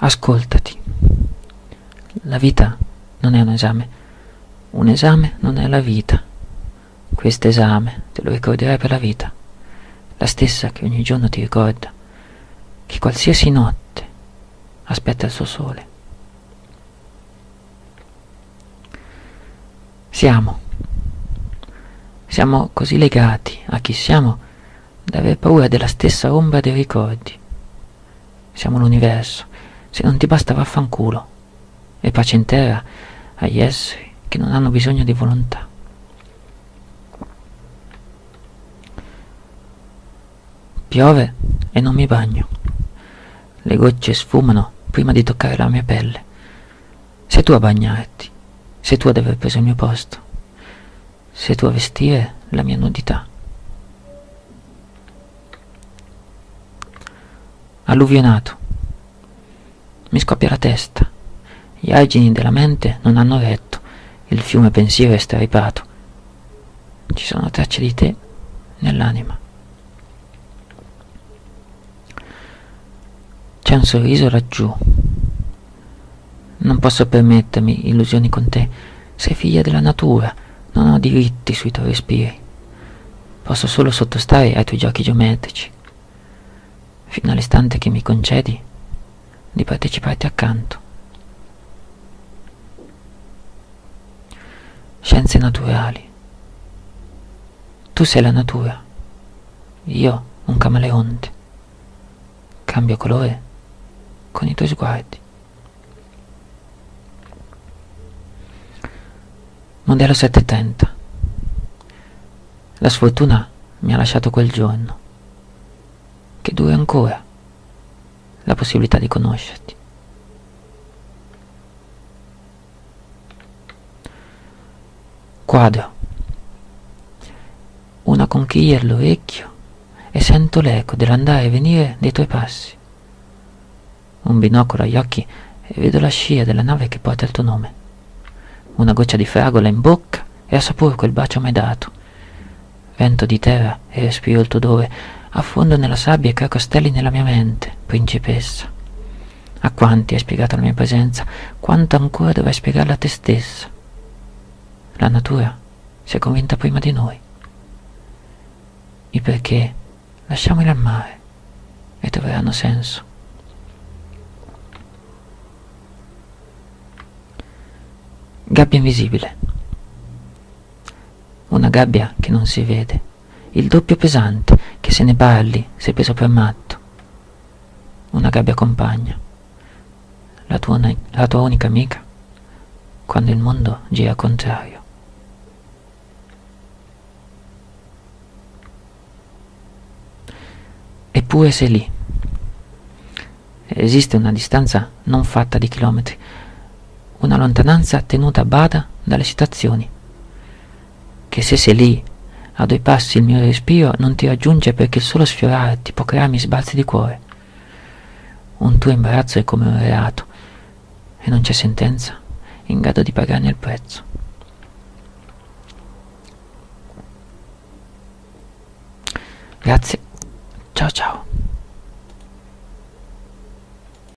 Ascoltati. La vita non è un esame. Un esame non è la vita. Questo esame te lo ricorderai per la vita. La stessa che ogni giorno ti ricorda che qualsiasi notte aspetta il suo sole. Siamo. Siamo così legati a chi siamo da aver paura della stessa ombra dei ricordi. Siamo l'universo. Se non ti basta vaffanculo. E pace in terra agli esseri che non hanno bisogno di volontà. Piove e non mi bagno. Le gocce sfumano prima di toccare la mia pelle. Sei tu a bagnarti, sei tu ad aver preso il mio posto, sei tu a vestire la mia nudità. Alluvionato. Mi scoppia la testa. Gli argini della mente non hanno retto, il fiume pensiero è stripato. Ci sono tracce di te nell'anima. C'è un sorriso laggiù. Non posso permettermi illusioni con te. Sei figlia della natura, non ho diritti sui tuoi respiri. Posso solo sottostare ai tuoi giochi geometrici, fino all'istante che mi concedi di parteciparti accanto. Scienze naturali. Tu sei la natura, io un camaleonte. Cambio colore con i tuoi sguardi. Modello 730. La sfortuna mi ha lasciato quel giorno, che dura ancora la possibilità di conoscerti. Quadro. Una conchiglia all'orecchio e sento l'eco dell'andare e venire dei tuoi passi un binocolo agli occhi e vedo la scia della nave che porta il tuo nome. Una goccia di fragola in bocca e assaporo quel bacio mai dato. Vento di terra e respiro il tuo odore, affondo nella sabbia e creo castelli nella mia mente, principessa. A quanti hai spiegato la mia presenza, quanto ancora dovrai spiegarla a te stessa. La natura si è convinta prima di noi. I perché lasciamoli al mare e troveranno senso. Gabbia invisibile. Una gabbia che non si vede. Il doppio pesante che se ne parli sei preso per matto. Una gabbia compagna. La tua, la tua unica amica quando il mondo gira contrario. Eppure sei lì. Esiste una distanza non fatta di chilometri una lontananza tenuta a bada dalle citazioni, che se sei lì, a due passi il mio respiro non ti raggiunge perché il solo sfiorarti può crearmi sbalzi di cuore. Un tuo imbarazzo è come un reato e non c'è sentenza in grado di pagarne il prezzo. Grazie, ciao ciao.